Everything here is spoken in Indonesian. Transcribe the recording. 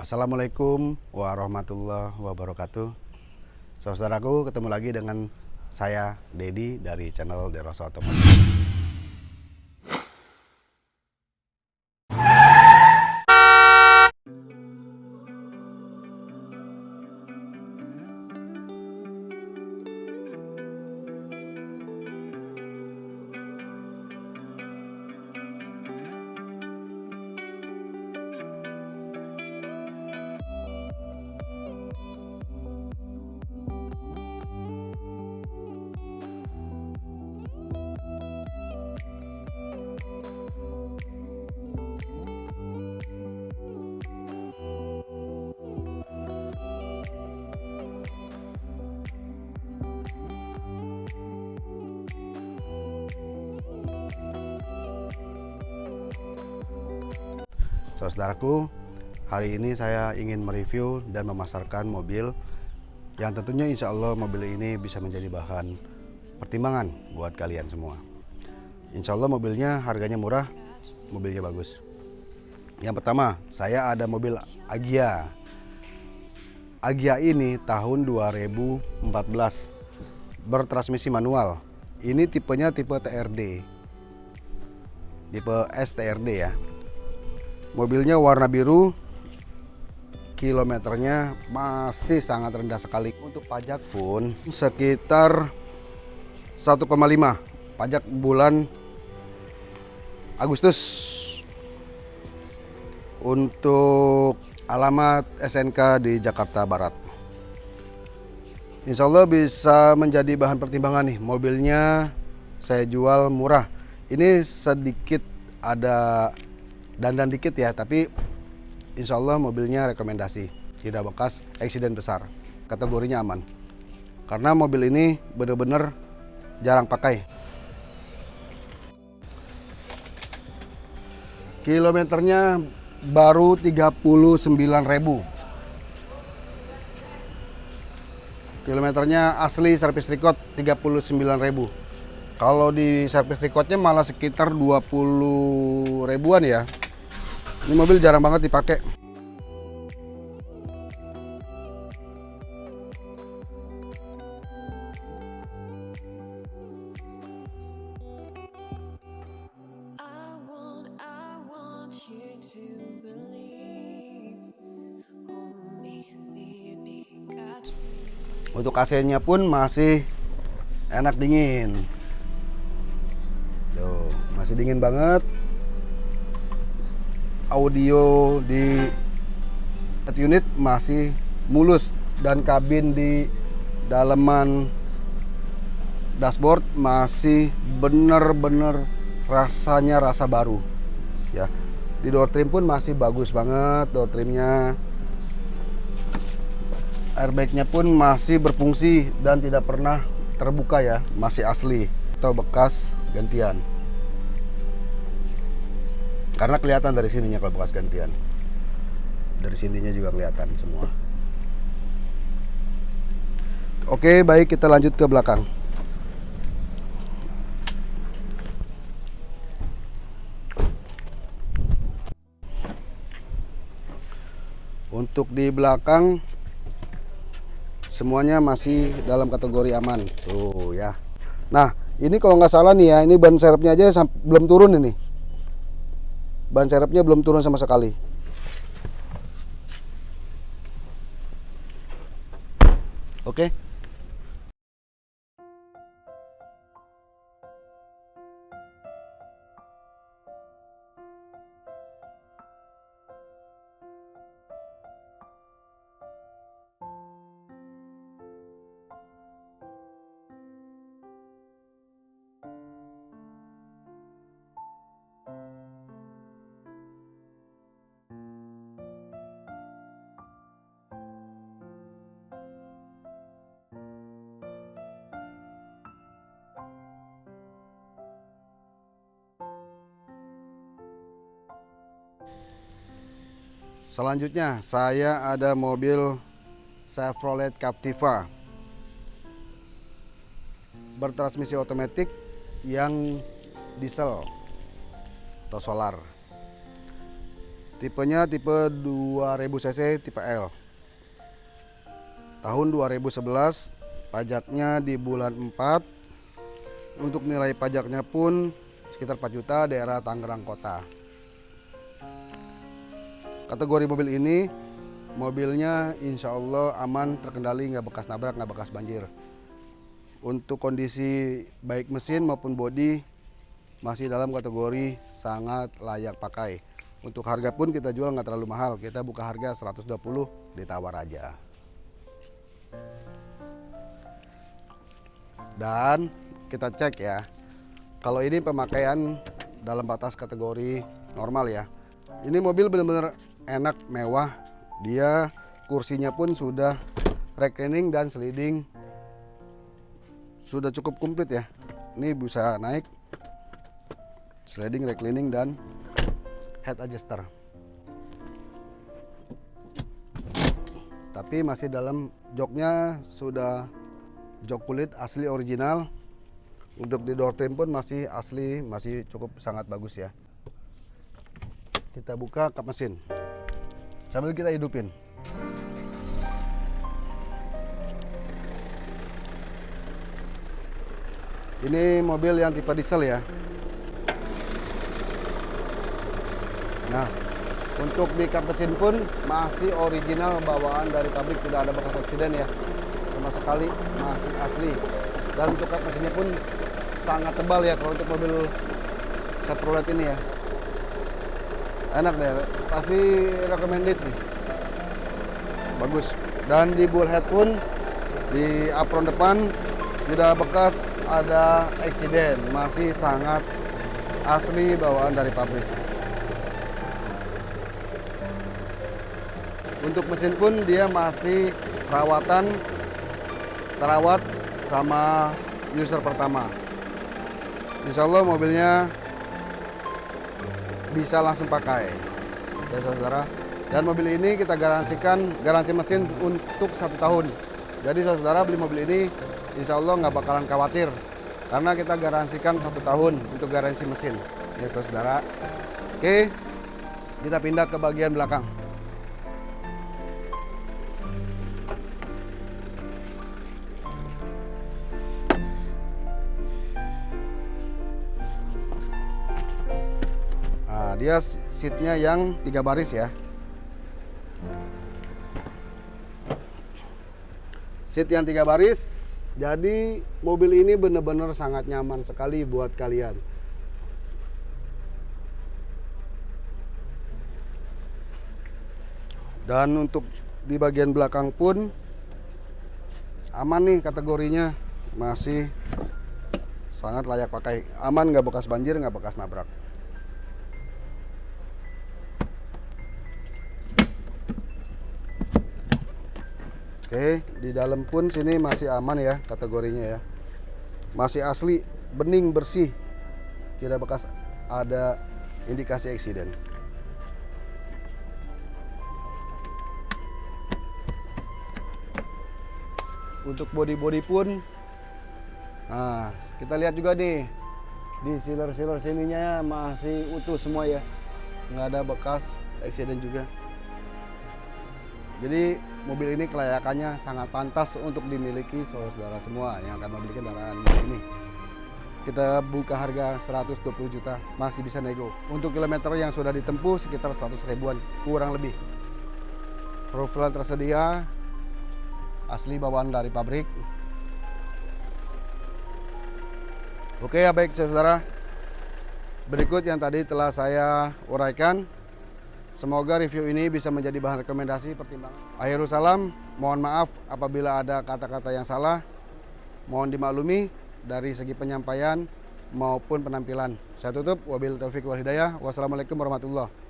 Assalamualaikum warahmatullahi wabarakatuh. Saudaraku, ketemu lagi dengan saya Dedi dari channel Derosa Otomotif. Saudaraku, hari ini saya ingin mereview dan memasarkan mobil yang tentunya insya Allah mobil ini bisa menjadi bahan pertimbangan buat kalian semua. Insya Allah mobilnya harganya murah, mobilnya bagus. Yang pertama, saya ada mobil Agia. Agia ini tahun 2014 bertransmisi manual. Ini tipenya tipe TRD. Tipe STRD ya. Mobilnya warna biru, kilometernya masih sangat rendah sekali. Untuk pajak pun sekitar 1,5 pajak bulan Agustus. Untuk alamat SNK di Jakarta Barat. Insya Allah bisa menjadi bahan pertimbangan nih. Mobilnya saya jual murah. Ini sedikit ada dandan dikit ya tapi insya Allah mobilnya rekomendasi. Tidak bekas eksiden besar. Kategorinya aman. Karena mobil ini benar-benar jarang pakai. Kilometernya baru 39.000 kilometernya asli servis record 39.000 kalau di servis recordnya malah sekitar 20 ribuan ya ini mobil jarang banget dipakai. Untuk AC-nya pun masih enak dingin. Tuh, masih dingin banget audio di unit masih mulus dan kabin di daleman dashboard masih bener-bener rasanya rasa baru ya. Di door trim pun masih bagus banget door trimnya. Airbagnya pun masih berfungsi dan tidak pernah terbuka ya. Masih asli atau bekas gantian karena kelihatan dari sininya kalau bekas gantian. Dari sininya juga kelihatan semua. Oke baik kita lanjut ke belakang. Untuk di belakang semuanya masih dalam kategori aman. Tuh ya. Nah ini kalau nggak salah nih ya ini ban serepnya aja belum turun ini ban serepnya belum turun sama sekali oke okay. Selanjutnya saya ada mobil Chevrolet Captiva bertransmisi otomatis yang diesel atau solar. Tipenya tipe 2000 cc tipe L. Tahun 2011 pajaknya di bulan 4. Untuk nilai pajaknya pun sekitar 4 juta daerah Tangerang Kota. Kategori mobil ini mobilnya insya Allah aman terkendali nggak bekas nabrak nggak bekas banjir. Untuk kondisi baik mesin maupun bodi masih dalam kategori sangat layak pakai. Untuk harga pun kita jual nggak terlalu mahal kita buka harga 120 ditawar aja. Dan kita cek ya kalau ini pemakaian dalam batas kategori normal ya ini mobil benar-benar enak mewah. Dia kursinya pun sudah reclining dan sliding. Sudah cukup komplit ya. Ini bisa naik. Sliding reclining dan head adjuster. Tapi masih dalam joknya sudah jok kulit asli original. Untuk di door trim pun masih asli masih cukup sangat bagus ya. Kita buka kap mesin sambil kita hidupin. Ini mobil yang tipe diesel ya. Nah untuk di kap mesin pun masih original bawaan dari pabrik tidak ada bekas aksiden ya. Sama sekali masih asli. Dan untuk kap mesinnya pun sangat tebal ya kalau untuk mobil Chevrolet ini ya enak deh. Pasti recommended nih. Bagus. Dan di bullhead pun di apron depan tidak bekas ada eksiden masih sangat asli bawaan dari pabrik. Untuk mesin pun dia masih perawatan terawat sama user pertama. Insya Allah mobilnya bisa langsung pakai. Ya saudara. Dan mobil ini kita garansikan garansi mesin untuk satu tahun. Jadi saudara beli mobil ini insya Allah nggak bakalan khawatir. Karena kita garansikan satu tahun untuk garansi mesin. Ya saudara. Oke kita pindah ke bagian belakang dia seatnya yang tiga baris ya. Seat yang tiga baris jadi mobil ini benar-benar sangat nyaman sekali buat kalian. Dan untuk di bagian belakang pun aman nih kategorinya. Masih sangat layak pakai. Aman nggak bekas banjir nggak bekas nabrak Oke, di dalam pun sini masih aman ya kategorinya ya. Masih asli, bening, bersih. Tidak bekas ada indikasi eksiden. Untuk body-body pun Nah, kita lihat juga nih di sealer-sealer sininya masih utuh semua ya. Nggak ada bekas eksiden juga. Jadi mobil ini kelayakannya sangat pantas untuk dimiliki saudara semua yang akan membeli kendaraan ini. Kita buka harga 120 juta, masih bisa nego. Untuk kilometer yang sudah ditempuh sekitar 100 ribuan, kurang lebih. Profil tersedia, asli bawaan dari pabrik. Oke ya baik saudara, berikut yang tadi telah saya uraikan Semoga review ini bisa menjadi bahan rekomendasi pertimbangan. Akhirul salam, mohon maaf apabila ada kata-kata yang salah. Mohon dimaklumi dari segi penyampaian maupun penampilan. Saya tutup, wabil taufiq wal hidayah. Wassalamualaikum warahmatullahi